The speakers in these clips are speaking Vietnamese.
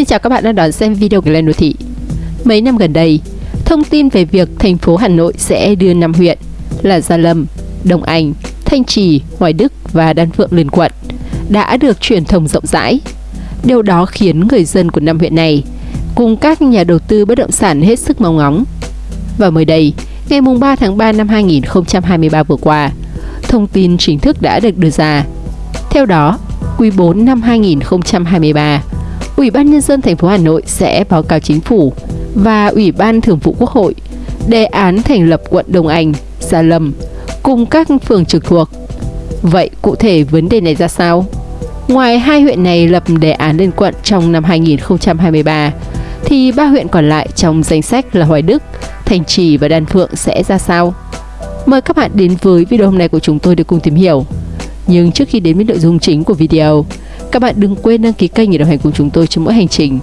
Xin chào các bạn đang đón xem video của Lên Đô Thị. Mấy năm gần đây, thông tin về việc thành phố Hà Nội sẽ đưa 5 huyện là Gia Lâm, Đông Anh, Thanh Trì, Hoài Đức và Đan Phượng lên quận đã được truyền thông rộng rãi. Điều đó khiến người dân của năm huyện này cùng các nhà đầu tư bất động sản hết sức mong ngóng. Và mới đây, ngày 3 tháng 3 năm 2023 vừa qua, thông tin chính thức đã được đưa ra. Theo đó, quý 4 năm 2023, Ủy ban Nhân dân thành phố Hà Nội sẽ báo cáo chính phủ và Ủy ban Thường vụ Quốc hội đề án thành lập quận Đông Anh, Gia Lâm cùng các phường trực thuộc. Vậy cụ thể vấn đề này ra sao? Ngoài hai huyện này lập đề án lên quận trong năm 2023, thì ba huyện còn lại trong danh sách là Hoài Đức, Thành Trì và Đan Phượng sẽ ra sao? Mời các bạn đến với video hôm nay của chúng tôi để cùng tìm hiểu. Nhưng trước khi đến với nội dung chính của video, các bạn đừng quên đăng ký kênh để đồng hành cùng chúng tôi trong mỗi hành trình.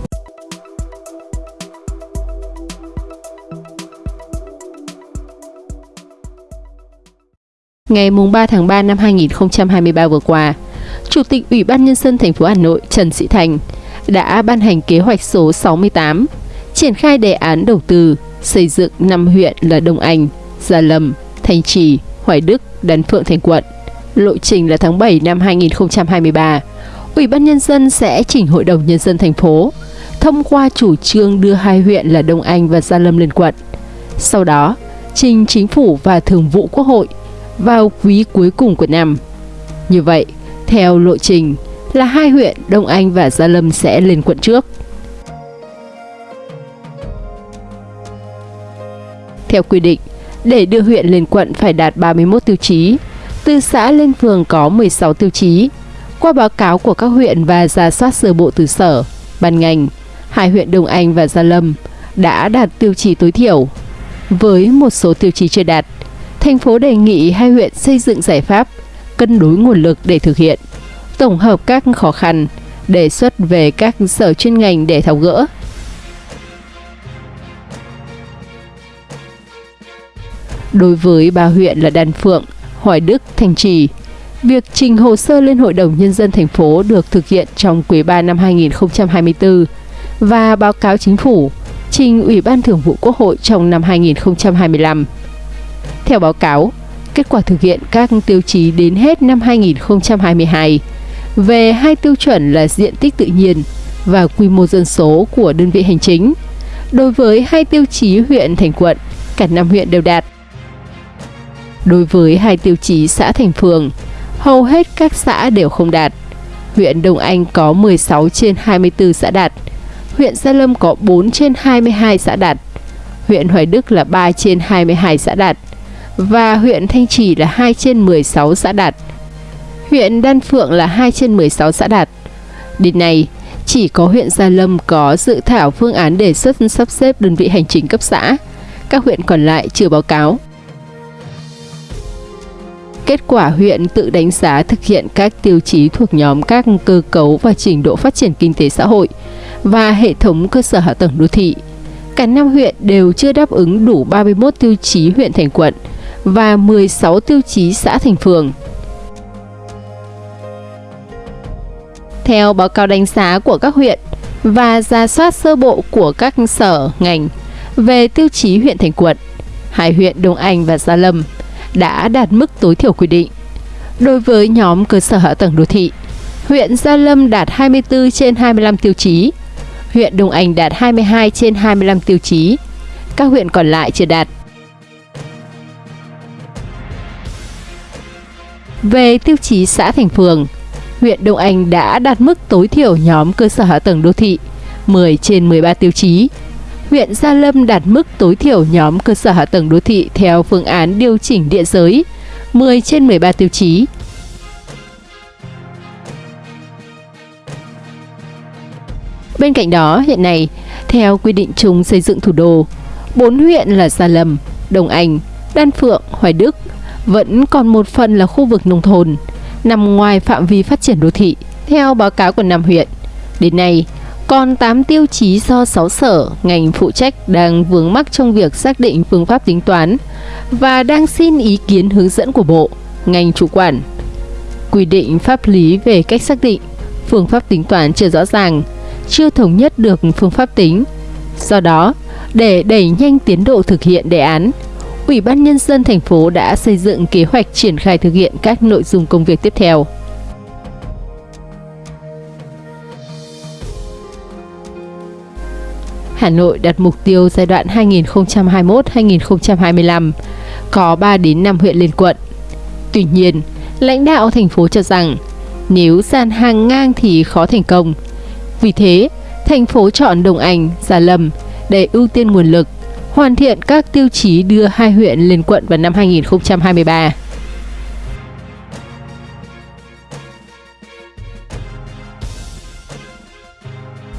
Ngày 3 tháng 3 năm 2023 vừa qua, Chủ tịch Ủy ban Nhân dân thành phố Hà Nội Trần Sĩ Thành đã ban hành kế hoạch số 68 triển khai đề án đầu tư xây dựng 5 huyện là Đông Anh, Gia Lâm, Thanh Trì, Hoài Đức, Đan Phượng thành quận. Lộ trình là tháng 7 năm 2023. Ủy ban Nhân dân sẽ chỉnh Hội đồng Nhân dân thành phố thông qua chủ trương đưa hai huyện là Đông Anh và Gia Lâm lên quận. Sau đó, trình chính phủ và thường vụ quốc hội vào quý cuối cùng của năm. Như vậy, theo lộ trình là hai huyện Đông Anh và Gia Lâm sẽ lên quận trước. Theo quy định, để đưa huyện lên quận phải đạt 31 tiêu chí, từ xã lên phường có 16 tiêu chí. Qua báo cáo của các huyện và giả soát sơ bộ từ sở, ban ngành, hai huyện Đông Anh và Gia Lâm đã đạt tiêu chí tối thiểu. Với một số tiêu chí chưa đạt, thành phố đề nghị hai huyện xây dựng giải pháp cân đối nguồn lực để thực hiện, tổng hợp các khó khăn, đề xuất về các sở chuyên ngành để tháo gỡ. Đối với ba huyện là Đan Phượng, Hoài Đức, Thanh Trì, việc trình hồ sơ lên Hội đồng Nhân dân thành phố được thực hiện trong quý 3 năm 2024 và báo cáo chính phủ trình Ủy ban Thường vụ Quốc hội trong năm 2025. Theo báo cáo, kết quả thực hiện các tiêu chí đến hết năm 2022 về hai tiêu chuẩn là diện tích tự nhiên và quy mô dân số của đơn vị hành chính. Đối với hai tiêu chí huyện thành quận, cả năm huyện đều đạt. Đối với hai tiêu chí xã thành phường, hầu hết các xã đều không đạt. Huyện Đông Anh có 16 trên 24 xã đạt. Huyện Gia Lâm có 4 trên 22 xã đạt. Huyện Hoài Đức là 3 trên 22 xã đạt và huyện Thanh Trì là 2 trên 16 xã đạt. Huyện Đan Phượng là 2 trên 16 xã đạt. Đến nay, chỉ có huyện Gia Lâm có dự thảo phương án đề xuất sắp xếp đơn vị hành chính cấp xã. Các huyện còn lại chưa báo cáo. Kết quả huyện tự đánh giá thực hiện các tiêu chí thuộc nhóm các cơ cấu và trình độ phát triển kinh tế xã hội và hệ thống cơ sở hạ tầng đô thị. Cả năm huyện đều chưa đáp ứng đủ 31 tiêu chí huyện thành quận và 16 tiêu chí xã thành phường. Theo báo cáo đánh giá của các huyện và ra soát sơ bộ của các sở, ngành về tiêu chí huyện thành quận, hai huyện Đông Anh và Gia Lâm đã đạt mức tối thiểu quy định. Đối với nhóm cơ sở hạ tầng đô thị, huyện Gia Lâm đạt 24 trên 25 tiêu chí, huyện Đông Anh đạt 22 trên 25 tiêu chí, các huyện còn lại chưa đạt. Về tiêu chí xã thành phường, huyện Đông Anh đã đạt mức tối thiểu nhóm cơ sở hạ tầng đô thị 10 trên 13 tiêu chí. Huyện Gia Lâm đạt mức tối thiểu nhóm cơ sở hạ tầng đô thị theo phương án điều chỉnh địa giới 10 trên 13 tiêu chí. Bên cạnh đó, hiện nay, theo quy định chung xây dựng thủ đô, bốn huyện là Gia Lâm, Đồng Anh, Đan Phượng, Hoài Đức vẫn còn một phần là khu vực nông thôn, nằm ngoài phạm vi phát triển đô thị. Theo báo cáo của năm huyện, đến nay còn 8 tiêu chí do 6 sở, ngành phụ trách đang vướng mắc trong việc xác định phương pháp tính toán và đang xin ý kiến hướng dẫn của Bộ, ngành chủ quản. Quy định pháp lý về cách xác định, phương pháp tính toán chưa rõ ràng, chưa thống nhất được phương pháp tính. Do đó, để đẩy nhanh tiến độ thực hiện đề án, Ủy ban Nhân dân thành phố đã xây dựng kế hoạch triển khai thực hiện các nội dung công việc tiếp theo. Hà Nội đặt mục tiêu giai đoạn 2021-2025 có 3 đến 5 huyện lên quận. Tuy nhiên, lãnh đạo thành phố cho rằng nếu dàn hàng ngang thì khó thành công. Vì thế, thành phố chọn Đồng Anh, Gia Lâm để ưu tiên nguồn lực, hoàn thiện các tiêu chí đưa hai huyện lên quận vào năm 2023.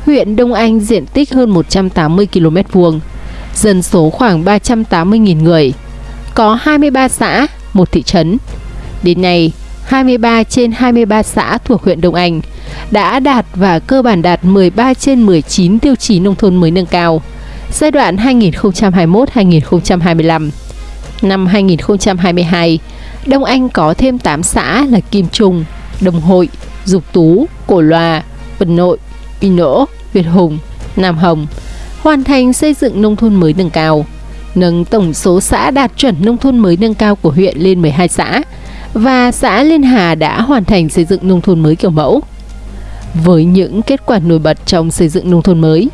Huyện Đông Anh diện tích hơn 180 km vuông, dân số khoảng 380.000 người, có 23 xã, một thị trấn. Đến nay, 23 trên 23 xã thuộc huyện Đông Anh đã đạt và cơ bản đạt 13 trên 19 tiêu chí nông thôn mới nâng cao giai đoạn 2021-2025. Năm 2022, Đông Anh có thêm 8 xã là Kim Trung, Đồng Hội, Dục Tú, Cổ Loa, Vân Nội, Pì Nỗ, Việt Hùng, Nam Hồng hoàn thành xây dựng nông thôn mới nâng cao, nâng tổng số xã đạt chuẩn nông thôn mới nâng cao của huyện lên 12 xã và xã Liên Hà đã hoàn thành xây dựng nông thôn mới kiểu mẫu. Với những kết quả nổi bật trong xây dựng nông thôn mới,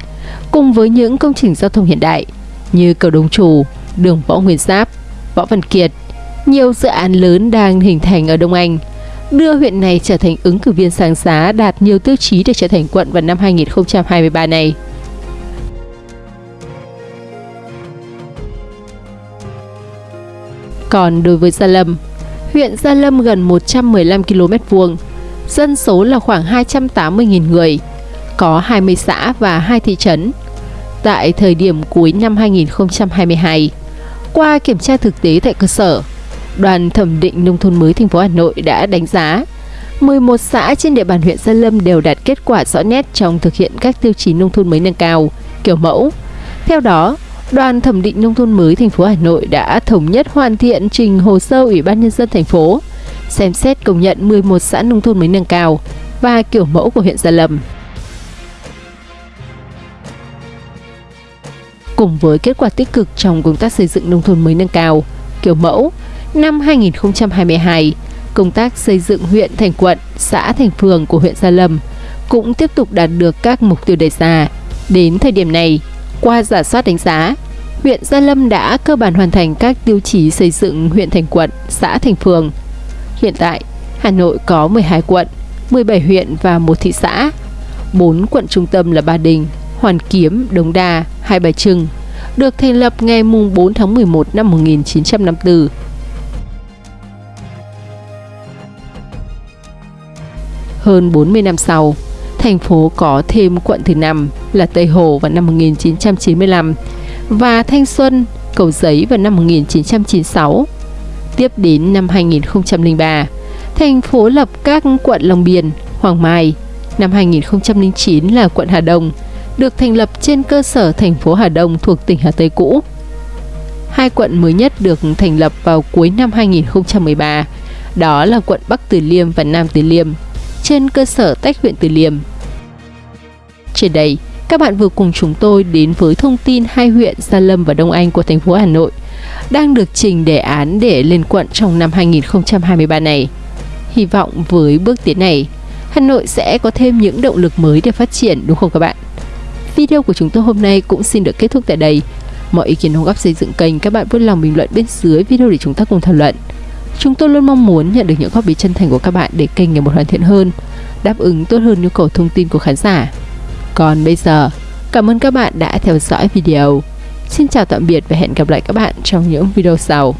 cùng với những công trình giao thông hiện đại như cầu Đông Trù, đường Võ Nguyên Giáp, Võ Văn Kiệt, nhiều dự án lớn đang hình thành ở Đông Anh, đưa huyện này trở thành ứng cử viên sáng giá đạt nhiều tiêu chí để trở thành quận vào năm 2023 này. Còn đối với Gia Lâm, huyện Gia Lâm gần 115 km vuông, dân số là khoảng 280.000 người, có 20 xã và 2 thị trấn. Tại thời điểm cuối năm 2022, qua kiểm tra thực tế tại cơ sở, Đoàn thẩm định nông thôn mới thành phố Hà Nội đã đánh giá 11 xã trên địa bàn huyện Gia Lâm đều đạt kết quả rõ nét trong thực hiện các tiêu chí nông thôn mới nâng cao, kiểu mẫu. Theo đó, Đoàn thẩm định nông thôn mới thành phố Hà Nội đã thống nhất hoàn thiện trình hồ sơ Ủy ban nhân dân thành phố xem xét công nhận 11 xã nông thôn mới nâng cao và kiểu mẫu của huyện Gia Lâm. Cùng với kết quả tích cực trong công tác xây dựng nông thôn mới nâng cao, kiểu mẫu, năm 2022, công tác xây dựng huyện thành quận, xã thành phường của huyện Gia Lâm cũng tiếp tục đạt được các mục tiêu đề ra. Đến thời điểm này, qua giả soát đánh giá, huyện Gia Lâm đã cơ bản hoàn thành các tiêu chí xây dựng huyện thành quận, xã thành phường. Hiện tại, Hà Nội có 12 quận, 17 huyện và một thị xã. 4 quận trung tâm là Ba Đình, Hoàn Kiếm, Đống Đa, Hai Bà Trưng, được thành lập ngày 4 tháng 11 năm 1954. Hơn 40 năm sau, thành phố có thêm quận thứ năm là Tây Hồ vào năm 1995 và Thanh Xuân, Cầu Giấy vào năm 1996. Tiếp đến năm 2003, thành phố lập các quận Long Biên, Hoàng Mai. Năm 2009 là quận Hà Đông, được thành lập trên cơ sở thành phố Hà Đông thuộc tỉnh Hà Tây cũ. Hai quận mới nhất được thành lập vào cuối năm 2013, đó là quận Bắc Từ Liêm và Nam Từ Liêm, trên cơ sở tách huyện Từ Liêm. Trên đây, các bạn vừa cùng chúng tôi đến với thông tin hai huyện Gia Lâm và Đông Anh của thành phố Hà Nội đang được trình đề án để lên quận trong năm 2023 này. Hy vọng với bước tiến này, Hà Nội sẽ có thêm những động lực mới để phát triển đúng không các bạn? Video của chúng tôi hôm nay cũng xin được kết thúc tại đây. Mọi ý kiến đóng góp xây dựng kênh các bạn vui lòng bình luận bên dưới video để chúng ta cùng thảo luận. Chúng tôi luôn mong muốn nhận được những góp ý chân thành của các bạn để kênh ngày một hoàn thiện hơn, đáp ứng tốt hơn nhu cầu thông tin của khán giả. Còn bây giờ, cảm ơn các bạn đã theo dõi video. Xin chào tạm biệt và hẹn gặp lại các bạn trong những video sau.